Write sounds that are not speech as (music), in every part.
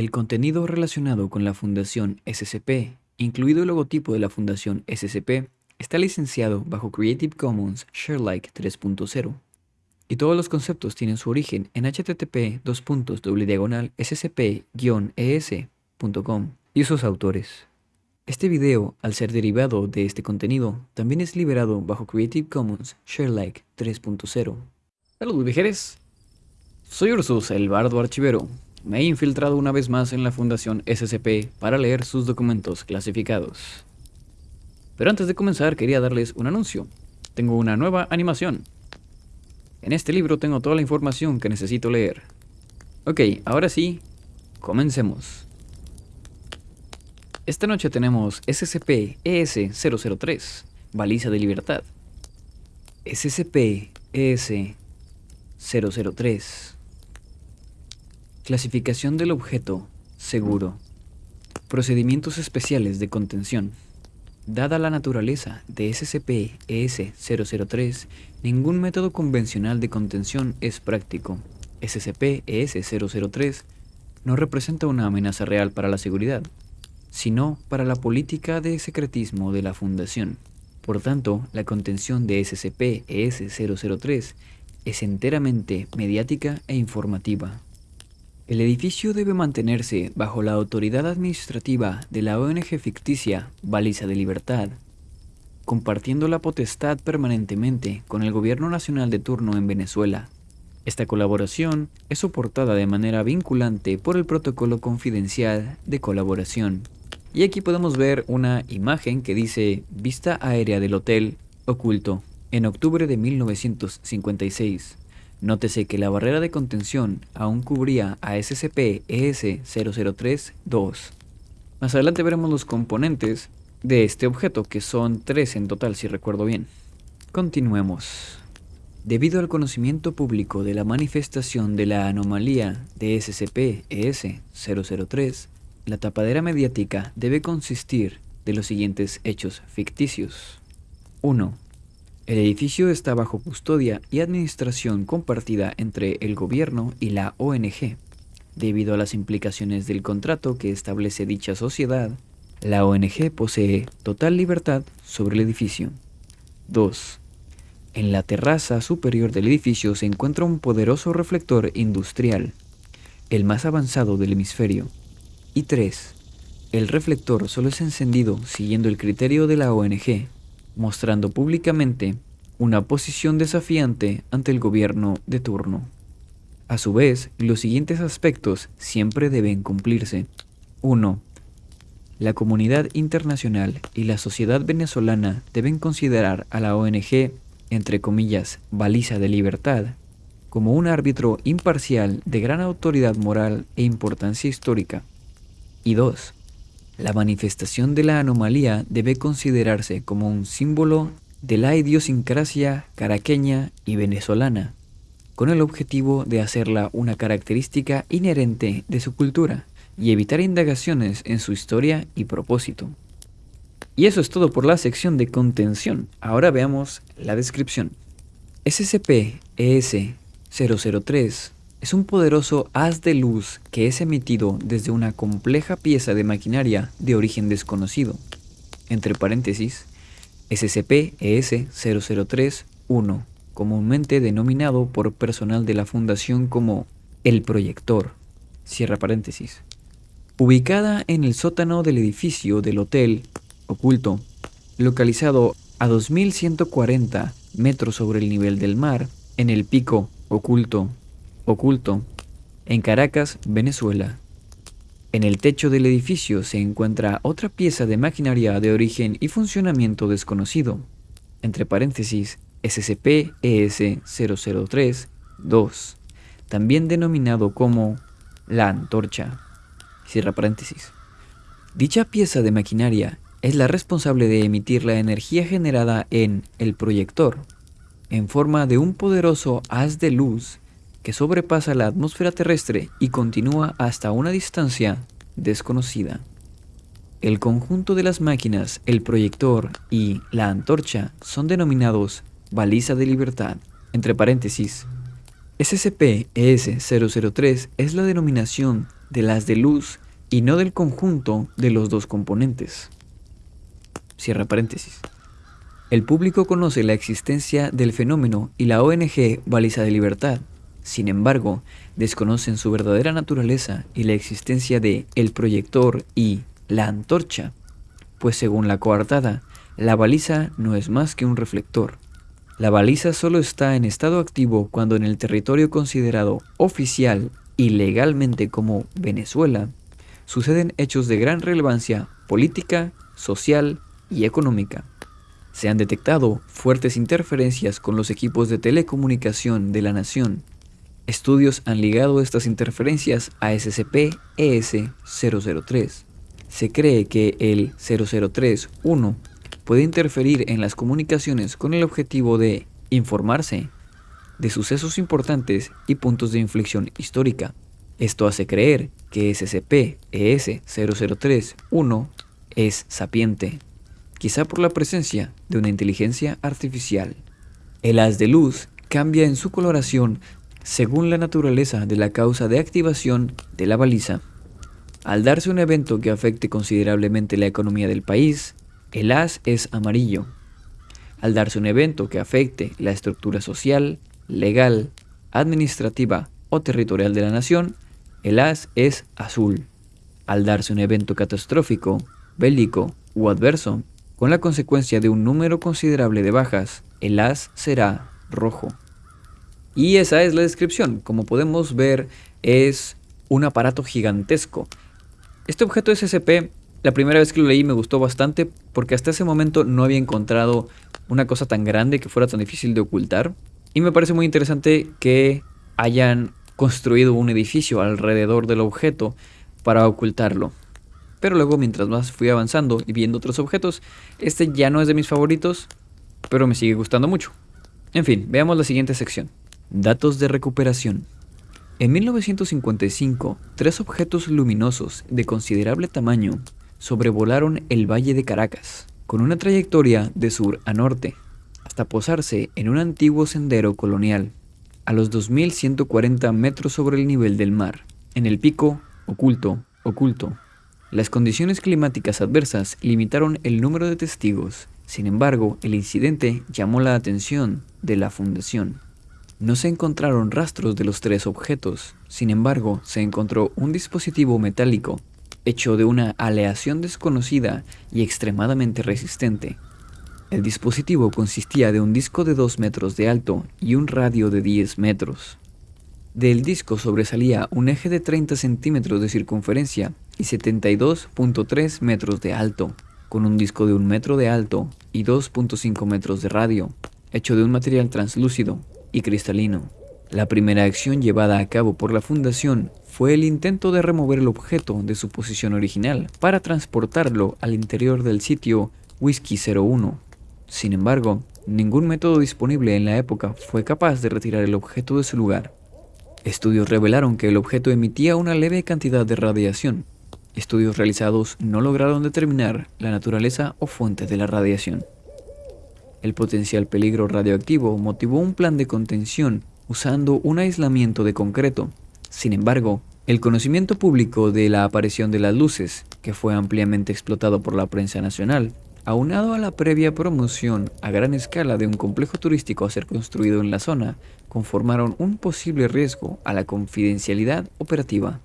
El contenido relacionado con la Fundación SCP, incluido el logotipo de la Fundación SCP, está licenciado bajo Creative Commons Sharealike 3.0 y todos los conceptos tienen su origen en http scp-es.com y sus autores. Este video, al ser derivado de este contenido, también es liberado bajo Creative Commons Sharealike 3.0. Saludos viajeros, soy Ursus, el bardo archivero. Me he infiltrado una vez más en la Fundación SCP para leer sus documentos clasificados. Pero antes de comenzar quería darles un anuncio. Tengo una nueva animación. En este libro tengo toda la información que necesito leer. Ok, ahora sí, comencemos. Esta noche tenemos SCP-ES-003, Baliza de Libertad. SCP-ES-003. Clasificación del objeto, seguro. Procedimientos especiales de contención. Dada la naturaleza de SCP-ES-003, ningún método convencional de contención es práctico. SCP-ES-003 no representa una amenaza real para la seguridad, sino para la política de secretismo de la Fundación. Por tanto, la contención de SCP-ES-003 es enteramente mediática e informativa. El edificio debe mantenerse bajo la autoridad administrativa de la ONG ficticia Baliza de Libertad, compartiendo la potestad permanentemente con el gobierno nacional de turno en Venezuela. Esta colaboración es soportada de manera vinculante por el protocolo confidencial de colaboración. Y aquí podemos ver una imagen que dice vista aérea del hotel oculto en octubre de 1956. Nótese que la barrera de contención aún cubría a SCP-ES-003-2. Más adelante veremos los componentes de este objeto, que son tres en total si recuerdo bien. Continuemos. Debido al conocimiento público de la manifestación de la anomalía de SCP-ES-003, la tapadera mediática debe consistir de los siguientes hechos ficticios. 1. El edificio está bajo custodia y administración compartida entre el gobierno y la ONG. Debido a las implicaciones del contrato que establece dicha sociedad, la ONG posee total libertad sobre el edificio. 2. En la terraza superior del edificio se encuentra un poderoso reflector industrial, el más avanzado del hemisferio, y 3. El reflector solo es encendido siguiendo el criterio de la ONG, mostrando públicamente una posición desafiante ante el gobierno de turno. A su vez, los siguientes aspectos siempre deben cumplirse. 1. La comunidad internacional y la sociedad venezolana deben considerar a la ONG, entre comillas, baliza de libertad, como un árbitro imparcial de gran autoridad moral e importancia histórica. Y 2. La manifestación de la anomalía debe considerarse como un símbolo de la idiosincrasia caraqueña y venezolana, con el objetivo de hacerla una característica inherente de su cultura y evitar indagaciones en su historia y propósito. Y eso es todo por la sección de contención. Ahora veamos la descripción. SCP-ES-003 es un poderoso haz de luz que es emitido desde una compleja pieza de maquinaria de origen desconocido. Entre paréntesis, SCP-ES-003-1, comúnmente denominado por personal de la Fundación como el proyector. Cierra paréntesis. Ubicada en el sótano del edificio del hotel oculto, localizado a 2140 metros sobre el nivel del mar, en el pico oculto oculto, en Caracas, Venezuela. En el techo del edificio se encuentra otra pieza de maquinaria de origen y funcionamiento desconocido, entre paréntesis SCP-ES-003-2, también denominado como la antorcha. Cierra paréntesis. Dicha pieza de maquinaria es la responsable de emitir la energía generada en el proyector, en forma de un poderoso haz de luz que sobrepasa la atmósfera terrestre y continúa hasta una distancia desconocida. El conjunto de las máquinas, el proyector y la antorcha son denominados baliza de libertad. Entre paréntesis, SCP-ES-003 es la denominación del haz de luz y no del conjunto de los dos componentes. Cierra paréntesis. El público conoce la existencia del fenómeno y la ONG Baliza de Libertad. Sin embargo, desconocen su verdadera naturaleza y la existencia de el proyector y la antorcha, pues según la coartada, la baliza no es más que un reflector. La baliza solo está en estado activo cuando en el territorio considerado oficial y legalmente como Venezuela suceden hechos de gran relevancia política, social y económica. Se han detectado fuertes interferencias con los equipos de telecomunicación de la nación. Estudios han ligado estas interferencias a SCP-ES-003. Se cree que el 003-1 puede interferir en las comunicaciones con el objetivo de informarse de sucesos importantes y puntos de inflexión histórica. Esto hace creer que SCP-ES-003-1 es sapiente quizá por la presencia de una inteligencia artificial. El haz de luz cambia en su coloración según la naturaleza de la causa de activación de la baliza. Al darse un evento que afecte considerablemente la economía del país, el haz es amarillo. Al darse un evento que afecte la estructura social, legal, administrativa o territorial de la nación, el haz es azul. Al darse un evento catastrófico, bélico o adverso, con la consecuencia de un número considerable de bajas, el as será rojo. Y esa es la descripción. Como podemos ver, es un aparato gigantesco. Este objeto SCP, la primera vez que lo leí me gustó bastante porque hasta ese momento no había encontrado una cosa tan grande que fuera tan difícil de ocultar. Y me parece muy interesante que hayan construido un edificio alrededor del objeto para ocultarlo. Pero luego mientras más fui avanzando y viendo otros objetos, este ya no es de mis favoritos, pero me sigue gustando mucho. En fin, veamos la siguiente sección. Datos de recuperación. En 1955, tres objetos luminosos de considerable tamaño sobrevolaron el Valle de Caracas, con una trayectoria de sur a norte, hasta posarse en un antiguo sendero colonial, a los 2.140 metros sobre el nivel del mar, en el pico oculto, oculto, las condiciones climáticas adversas limitaron el número de testigos, sin embargo, el incidente llamó la atención de la fundación. No se encontraron rastros de los tres objetos, sin embargo, se encontró un dispositivo metálico, hecho de una aleación desconocida y extremadamente resistente. El dispositivo consistía de un disco de 2 metros de alto y un radio de 10 metros. Del disco sobresalía un eje de 30 centímetros de circunferencia y 72.3 metros de alto, con un disco de un metro de alto y 2.5 metros de radio, hecho de un material translúcido y cristalino. La primera acción llevada a cabo por la fundación fue el intento de remover el objeto de su posición original para transportarlo al interior del sitio Whiskey 01. Sin embargo, ningún método disponible en la época fue capaz de retirar el objeto de su lugar. Estudios revelaron que el objeto emitía una leve cantidad de radiación. Estudios realizados no lograron determinar la naturaleza o fuente de la radiación. El potencial peligro radioactivo motivó un plan de contención usando un aislamiento de concreto. Sin embargo, el conocimiento público de la aparición de las luces, que fue ampliamente explotado por la prensa nacional, aunado a la previa promoción a gran escala de un complejo turístico a ser construido en la zona, conformaron un posible riesgo a la confidencialidad operativa.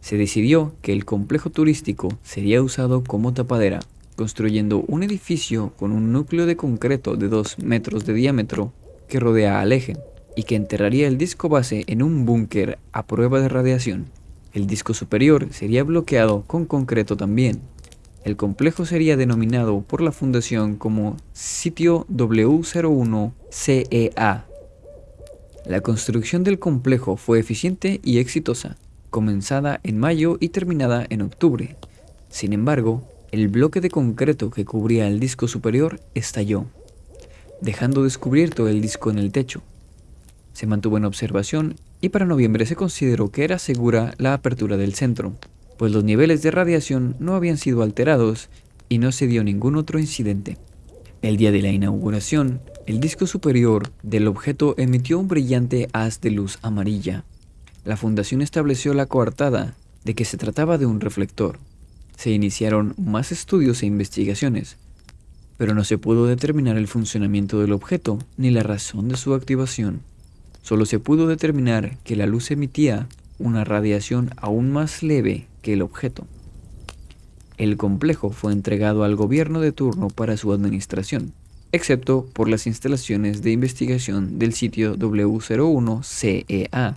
Se decidió que el complejo turístico sería usado como tapadera, construyendo un edificio con un núcleo de concreto de 2 metros de diámetro que rodea al eje y que enterraría el disco base en un búnker a prueba de radiación. El disco superior sería bloqueado con concreto también. El complejo sería denominado por la fundación como Sitio W01CEA la construcción del complejo fue eficiente y exitosa, comenzada en mayo y terminada en octubre. Sin embargo, el bloque de concreto que cubría el disco superior estalló, dejando descubierto el disco en el techo. Se mantuvo en observación y para noviembre se consideró que era segura la apertura del centro, pues los niveles de radiación no habían sido alterados y no se dio ningún otro incidente. El día de la inauguración, el disco superior del objeto emitió un brillante haz de luz amarilla. La fundación estableció la coartada de que se trataba de un reflector. Se iniciaron más estudios e investigaciones, pero no se pudo determinar el funcionamiento del objeto ni la razón de su activación. Solo se pudo determinar que la luz emitía una radiación aún más leve que el objeto. El complejo fue entregado al gobierno de turno para su administración, excepto por las instalaciones de investigación del sitio W01CEA.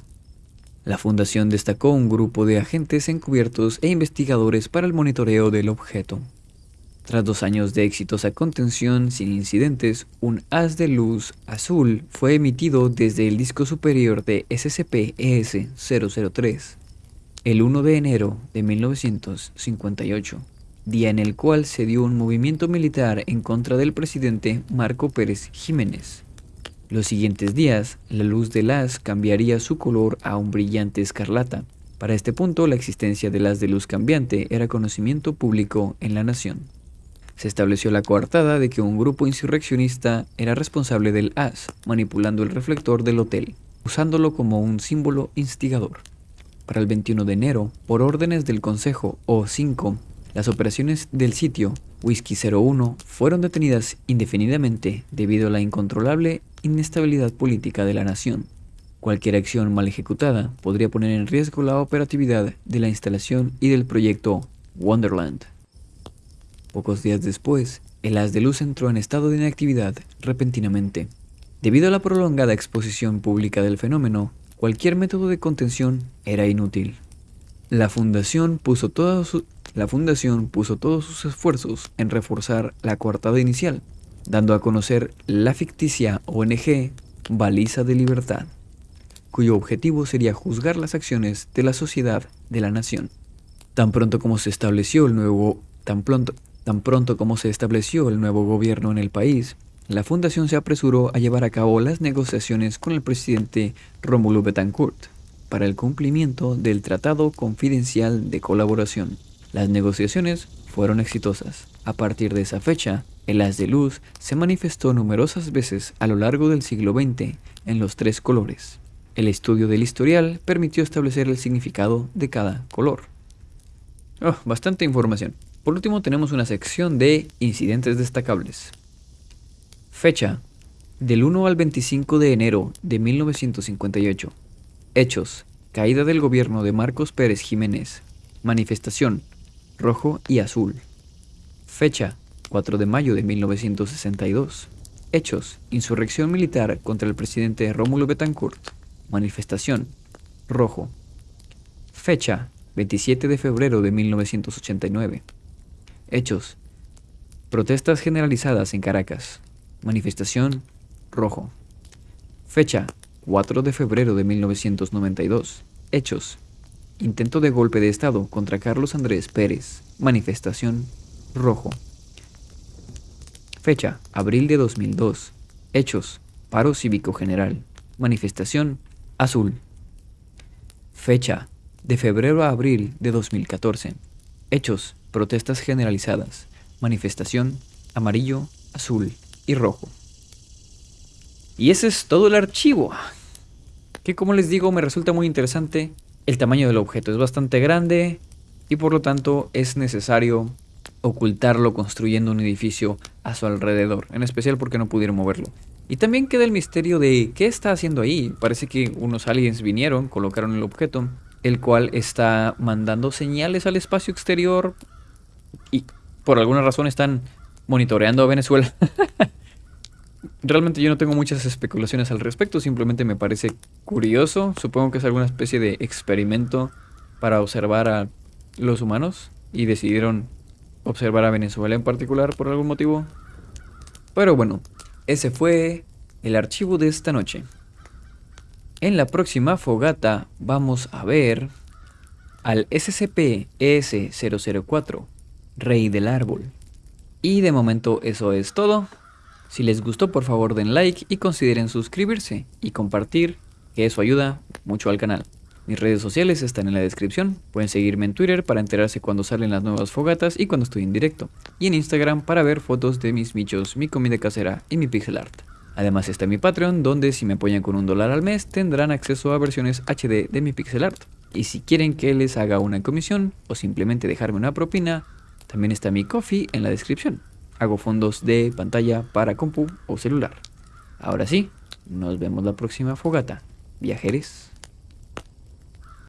La fundación destacó un grupo de agentes encubiertos e investigadores para el monitoreo del objeto. Tras dos años de exitosa contención sin incidentes, un haz de luz azul fue emitido desde el disco superior de SCP-ES-003 el 1 de enero de 1958 día en el cual se dio un movimiento militar en contra del presidente Marco Pérez Jiménez. Los siguientes días, la luz del haz cambiaría su color a un brillante escarlata. Para este punto, la existencia del haz de luz cambiante era conocimiento público en la nación. Se estableció la coartada de que un grupo insurreccionista era responsable del haz, manipulando el reflector del hotel, usándolo como un símbolo instigador. Para el 21 de enero, por órdenes del Consejo O5, las operaciones del sitio Whisky 01 fueron detenidas indefinidamente debido a la incontrolable inestabilidad política de la nación. Cualquier acción mal ejecutada podría poner en riesgo la operatividad de la instalación y del proyecto Wonderland. Pocos días después, el haz de luz entró en estado de inactividad repentinamente. Debido a la prolongada exposición pública del fenómeno, cualquier método de contención era inútil. La fundación puso la Fundación puso todos sus esfuerzos en reforzar la coartada inicial, dando a conocer la ficticia ONG Baliza de Libertad, cuyo objetivo sería juzgar las acciones de la sociedad de la nación. Tan pronto como se estableció el nuevo, tan pronto, tan pronto como se estableció el nuevo gobierno en el país, la fundación se apresuró a llevar a cabo las negociaciones con el presidente Rómulo Betancourt para el cumplimiento del Tratado Confidencial de Colaboración. Las negociaciones fueron exitosas. A partir de esa fecha, el haz de luz se manifestó numerosas veces a lo largo del siglo XX en los tres colores. El estudio del historial permitió establecer el significado de cada color. Oh, bastante información. Por último tenemos una sección de incidentes destacables. Fecha. Del 1 al 25 de enero de 1958. Hechos. Caída del gobierno de Marcos Pérez Jiménez. Manifestación rojo y azul. Fecha 4 de mayo de 1962. Hechos, insurrección militar contra el presidente Rómulo Betancourt. Manifestación, rojo. Fecha 27 de febrero de 1989. Hechos, protestas generalizadas en Caracas. Manifestación, rojo. Fecha 4 de febrero de 1992. Hechos, Intento de golpe de Estado contra Carlos Andrés Pérez. Manifestación rojo. Fecha, abril de 2002. Hechos, paro cívico general. Manifestación azul. Fecha, de febrero a abril de 2014. Hechos, protestas generalizadas. Manifestación amarillo, azul y rojo. Y ese es todo el archivo. Que como les digo me resulta muy interesante el tamaño del objeto es bastante grande y por lo tanto es necesario ocultarlo construyendo un edificio a su alrededor, en especial porque no pudieron moverlo. Y también queda el misterio de qué está haciendo ahí. Parece que unos aliens vinieron, colocaron el objeto, el cual está mandando señales al espacio exterior y por alguna razón están monitoreando a Venezuela. (laughs) Realmente yo no tengo muchas especulaciones al respecto, simplemente me parece curioso. Supongo que es alguna especie de experimento para observar a los humanos y decidieron observar a Venezuela en particular por algún motivo. Pero bueno, ese fue el archivo de esta noche. En la próxima fogata vamos a ver al SCP-ES-004, Rey del Árbol. Y de momento eso es todo. Si les gustó por favor den like y consideren suscribirse y compartir, que eso ayuda mucho al canal. Mis redes sociales están en la descripción, pueden seguirme en Twitter para enterarse cuando salen las nuevas fogatas y cuando estoy en directo, y en Instagram para ver fotos de mis bichos, mi comida casera y mi pixel art. Además está mi Patreon, donde si me apoyan con un dólar al mes tendrán acceso a versiones HD de mi pixel art. Y si quieren que les haga una comisión o simplemente dejarme una propina, también está mi coffee en la descripción. Hago fondos de pantalla para compu o celular. Ahora sí, nos vemos la próxima fogata. Viajeres.